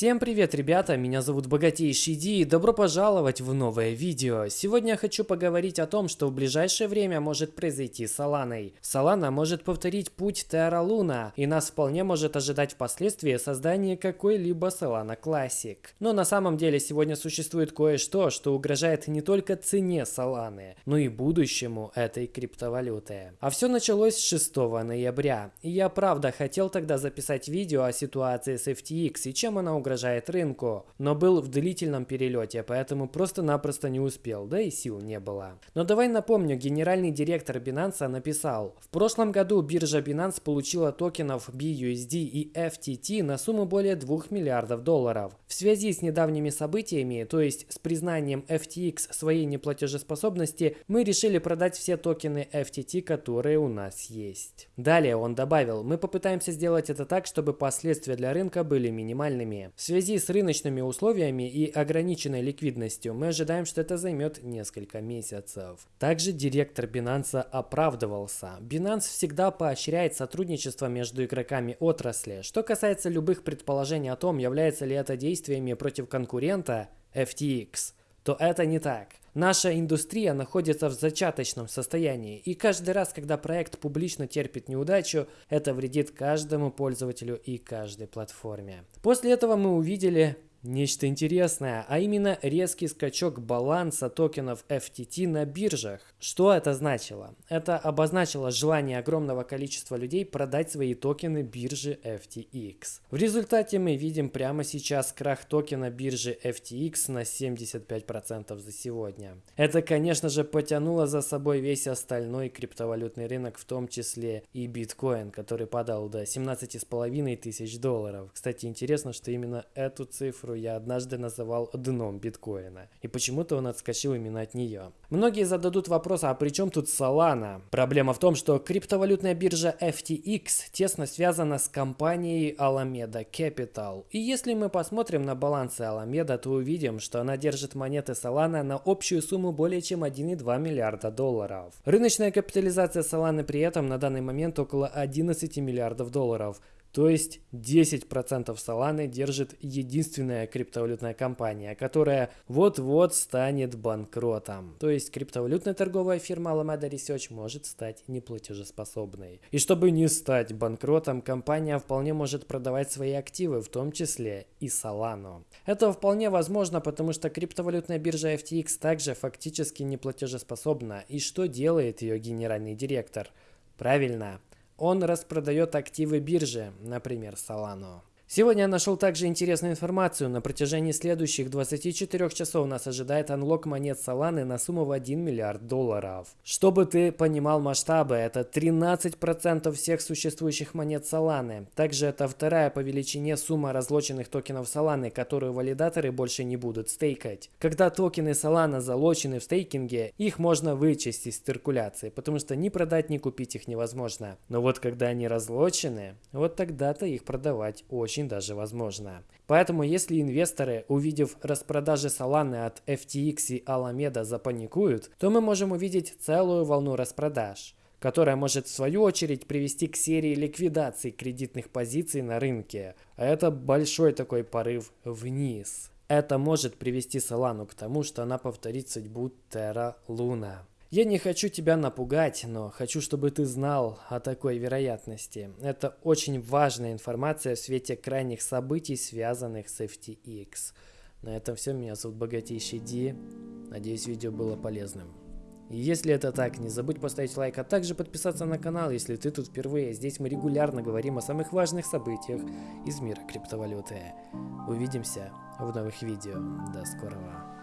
Всем привет, ребята! Меня зовут Богатейший Ди и добро пожаловать в новое видео. Сегодня я хочу поговорить о том, что в ближайшее время может произойти с Соланой. Солана может повторить путь Терра Луна, и нас вполне может ожидать впоследствии создание какой-либо Solana Classic. Но на самом деле сегодня существует кое-что, что угрожает не только цене Соланы, но и будущему этой криптовалюты. А все началось с 6 ноября. И я правда хотел тогда записать видео о ситуации с FTX и чем она угрожает рынку, но был в длительном перелете, поэтому просто-напросто не успел, да и сил не было. Но давай напомню, генеральный директор Binance написал, в прошлом году биржа Binance получила токенов BUSD и FTT на сумму более 2 миллиардов долларов. В связи с недавними событиями, то есть с признанием FTX своей неплатежеспособности, мы решили продать все токены FTT, которые у нас есть. Далее он добавил, мы попытаемся сделать это так, чтобы последствия для рынка были минимальными. В связи с рыночными условиями и ограниченной ликвидностью мы ожидаем, что это займет несколько месяцев. Также директор Binance оправдывался. Binance всегда поощряет сотрудничество между игроками отрасли. Что касается любых предположений о том, является ли это действиями против конкурента FTX, то это не так. Наша индустрия находится в зачаточном состоянии, и каждый раз, когда проект публично терпит неудачу, это вредит каждому пользователю и каждой платформе. После этого мы увидели Нечто интересное, а именно резкий скачок баланса токенов FTT на биржах. Что это значило? Это обозначило желание огромного количества людей продать свои токены биржи FTX. В результате мы видим прямо сейчас крах токена биржи FTX на 75% за сегодня. Это, конечно же, потянуло за собой весь остальной криптовалютный рынок, в том числе и биткоин, который падал до 17,5 тысяч долларов. Кстати, интересно, что именно эту цифру цифру я однажды называл дном биткоина. И почему-то он отскочил именно от нее. Многие зададут вопрос, а при чем тут Solana? Проблема в том, что криптовалютная биржа FTX тесно связана с компанией Alameda Capital. И если мы посмотрим на балансы Alameda, то увидим, что она держит монеты Solana на общую сумму более чем 1,2 миллиарда долларов. Рыночная капитализация Solana при этом на данный момент около 11 миллиардов долларов. То есть 10% Solana держит единственная криптовалютная компания, которая вот-вот станет банкротом. То есть криптовалютная торговая фирма Alameda Research может стать неплатежеспособной. И чтобы не стать банкротом, компания вполне может продавать свои активы, в том числе и Solana. Это вполне возможно, потому что криптовалютная биржа FTX также фактически неплатежеспособна. И что делает ее генеральный директор? Правильно, он распродает активы биржи, например, Solano. Сегодня я нашел также интересную информацию. На протяжении следующих 24 часов нас ожидает анлок монет Solana на сумму в 1 миллиард долларов. Чтобы ты понимал масштабы, это 13% всех существующих монет Solana. Также это вторая по величине сумма разлоченных токенов Solana, которую валидаторы больше не будут стейкать. Когда токены Solana залочены в стейкинге, их можно вычесть из циркуляции, потому что ни продать, ни купить их невозможно. Но вот когда они разлочены, вот тогда-то их продавать очень очень даже возможно. Поэтому если инвесторы, увидев распродажи Solana от FTX и Alameda запаникуют, то мы можем увидеть целую волну распродаж которая может в свою очередь привести к серии ликвидаций кредитных позиций на рынке. А это большой такой порыв вниз. Это может привести Solana к тому, что она повторит судьбу Terra Luna. Я не хочу тебя напугать, но хочу, чтобы ты знал о такой вероятности. Это очень важная информация в свете крайних событий, связанных с FTX. На этом все. Меня зовут Богатейший Ди. Надеюсь, видео было полезным. И если это так, не забудь поставить лайк, а также подписаться на канал, если ты тут впервые. Здесь мы регулярно говорим о самых важных событиях из мира криптовалюты. Увидимся в новых видео. До скорого.